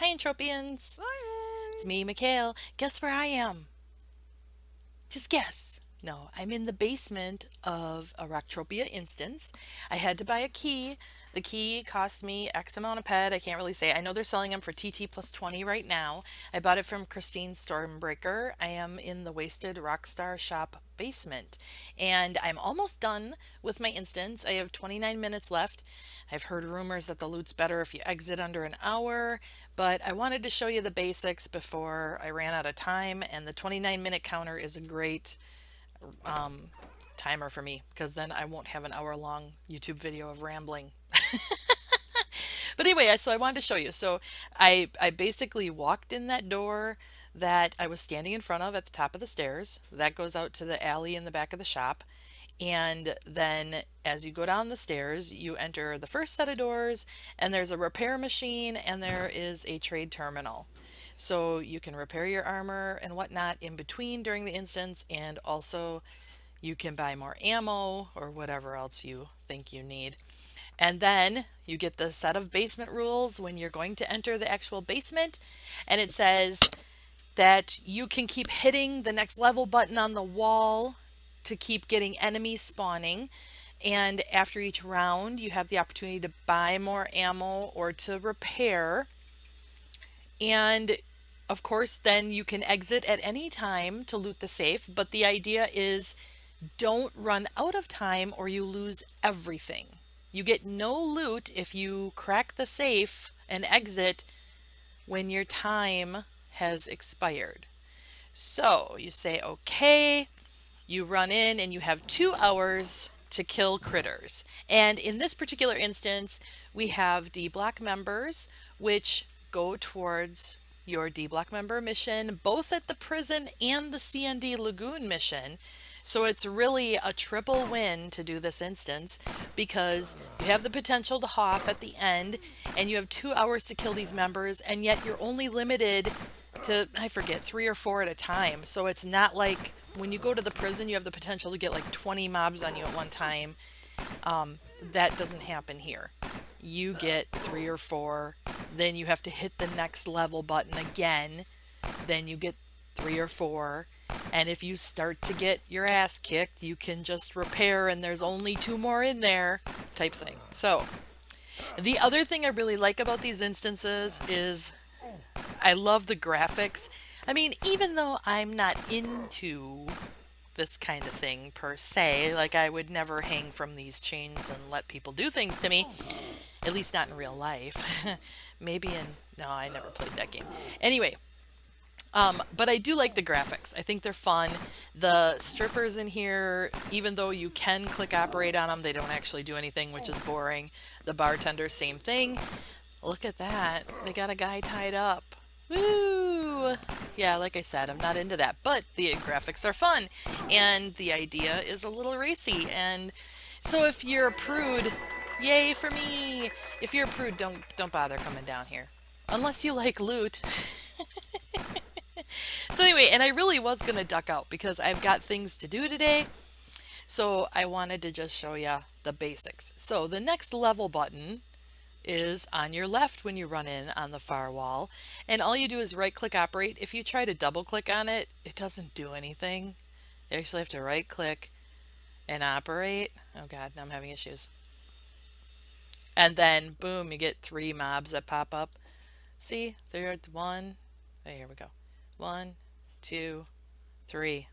Hi, Entropians. It's me, Mikhail. Guess where I am? Just guess. No, I'm in the basement of a Rocktropia instance. I had to buy a key. The key cost me X amount of ped. I can't really say. I know they're selling them for TT plus 20 right now. I bought it from Christine Stormbreaker. I am in the Wasted Rockstar shop basement and I'm almost done with my instance. I have 29 minutes left. I've heard rumors that the loot's better if you exit under an hour, but I wanted to show you the basics before I ran out of time and the 29 minute counter is a great um, timer for me because then I won't have an hour long YouTube video of rambling. but anyway, so I wanted to show you. So I, I basically walked in that door that I was standing in front of at the top of the stairs. That goes out to the alley in the back of the shop. And then as you go down the stairs, you enter the first set of doors and there's a repair machine and there is a trade terminal. So you can repair your armor and whatnot in between during the instance and also you can buy more ammo or whatever else you think you need. And then you get the set of basement rules when you're going to enter the actual basement and it says that you can keep hitting the next level button on the wall to keep getting enemies spawning and after each round you have the opportunity to buy more ammo or to repair and of course, then you can exit at any time to loot the safe, but the idea is don't run out of time or you lose everything. You get no loot if you crack the safe and exit when your time has expired. So you say, okay, you run in and you have two hours to kill critters. And in this particular instance, we have D block members, which go towards your D Block member mission, both at the prison and the CND Lagoon mission. So it's really a triple win to do this instance because you have the potential to HOF at the end and you have two hours to kill these members and yet you're only limited to, I forget, three or four at a time. So it's not like when you go to the prison, you have the potential to get like 20 mobs on you at one time. Um, that doesn't happen here. You get three or four then you have to hit the next level button again. Then you get three or four. And if you start to get your ass kicked, you can just repair and there's only two more in there type thing. So the other thing I really like about these instances is I love the graphics. I mean, even though I'm not into this kind of thing per se, like I would never hang from these chains and let people do things to me, at least not in real life. Maybe in... No, I never played that game. Anyway, um, but I do like the graphics. I think they're fun. The strippers in here, even though you can click operate on them, they don't actually do anything, which is boring. The bartender, same thing. Look at that. They got a guy tied up. Woo! Yeah, like I said, I'm not into that, but the graphics are fun, and the idea is a little racy, and so if you're a prude, Yay for me! If you're a prude, don't don't bother coming down here. Unless you like loot. so anyway, and I really was going to duck out because I've got things to do today. So I wanted to just show you the basics. So the next level button is on your left when you run in on the far wall. And all you do is right click operate. If you try to double click on it, it doesn't do anything. You actually have to right click and operate. Oh God, now I'm having issues. And then boom, you get three mobs that pop up. See, there's one. Oh, here we go. One, two, three.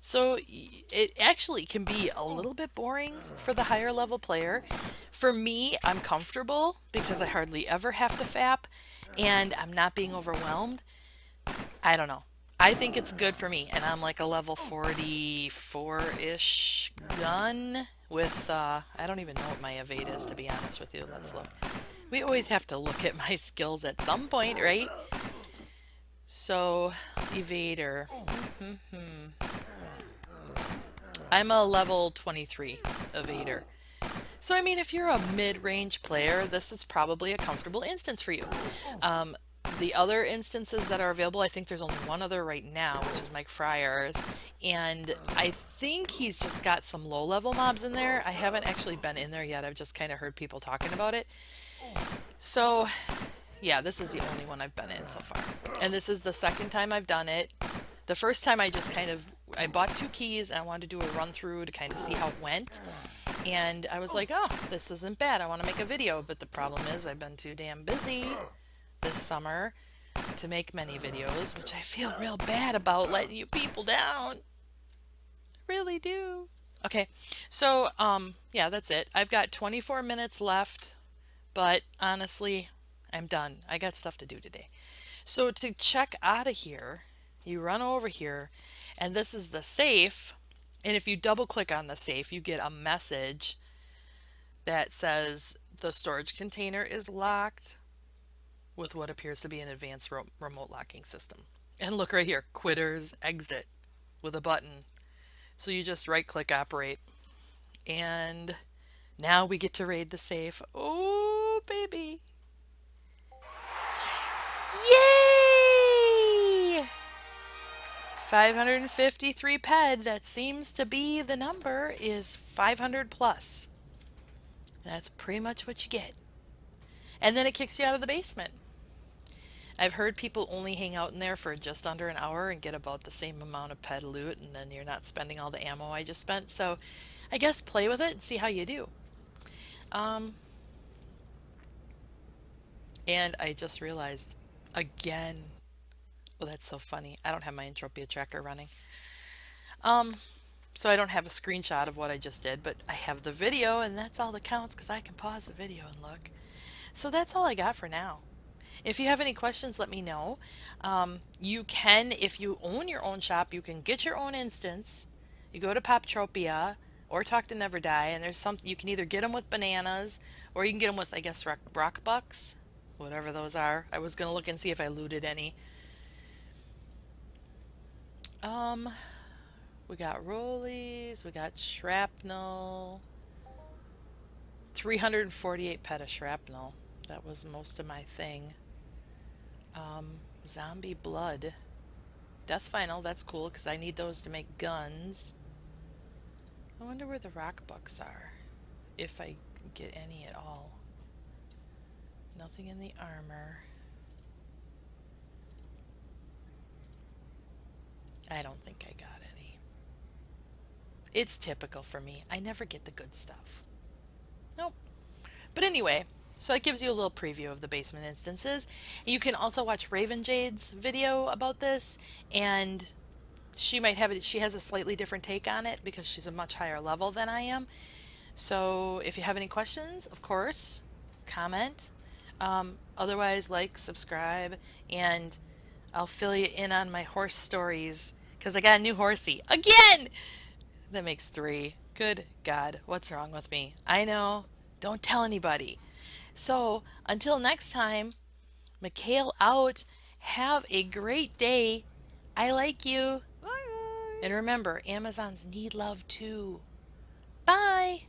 So it actually can be a little bit boring for the higher level player. For me, I'm comfortable because I hardly ever have to FAP and I'm not being overwhelmed. I don't know. I think it's good for me and I'm like a level 44-ish gun with, uh, I don't even know what my evade is, to be honest with you. Let's look. We always have to look at my skills at some point, right? So, evader. Mm -hmm. I'm a level 23 evader. So, I mean, if you're a mid-range player, this is probably a comfortable instance for you. Um, the other instances that are available, I think there's only one other right now, which is Mike Fryers. And I think he's just got some low-level mobs in there. I haven't actually been in there yet. I've just kind of heard people talking about it. So Yeah, this is the only one I've been in so far. And this is the second time I've done it. The first time I just kind of I bought two keys and I wanted to do a run through to kind of see how it went. And I was like, oh, this isn't bad. I want to make a video. But the problem is I've been too damn busy this summer to make many videos, which I feel real bad about letting you people down. I really do. Okay, so um, yeah, that's it. I've got 24 minutes left, but honestly, I'm done. I got stuff to do today. So to check out of here, you run over here, and this is the safe. And if you double click on the safe, you get a message that says the storage container is locked with what appears to be an advanced remote locking system. And look right here, quitters exit with a button. So you just right click operate. And now we get to raid the safe. Oh, baby. 553 ped, that seems to be the number, is 500 plus. That's pretty much what you get. And then it kicks you out of the basement. I've heard people only hang out in there for just under an hour and get about the same amount of ped loot, and then you're not spending all the ammo I just spent. So I guess play with it and see how you do. Um, and I just realized again, oh, that's so funny. I don't have my Entropia tracker running. Um, so I don't have a screenshot of what I just did, but I have the video, and that's all that counts because I can pause the video and look. So that's all I got for now. If you have any questions, let me know. Um, you can, if you own your own shop, you can get your own instance. You go to Poptropia or talk to Never Die, and there's some you can either get them with bananas or you can get them with, I guess, rock, rock bucks, whatever those are. I was gonna look and see if I looted any. Um, we got rollies, we got shrapnel, 348 peta shrapnel. That was most of my thing. Um, zombie blood. Death final, that's cool because I need those to make guns. I wonder where the rock bucks are. If I get any at all. Nothing in the armor. I don't think I got any. It's typical for me. I never get the good stuff. Nope. But anyway, so that gives you a little preview of the basement instances. You can also watch Raven Jade's video about this and she might have it she has a slightly different take on it because she's a much higher level than I am. So if you have any questions, of course, comment. Um, otherwise, like, subscribe, and I'll fill you in on my horse stories because I got a new horsey again. That makes three. Good God, what's wrong with me? I know. Don't tell anybody. So until next time, Mikhail out. Have a great day. I like you. Bye. And remember, Amazons need love too. Bye.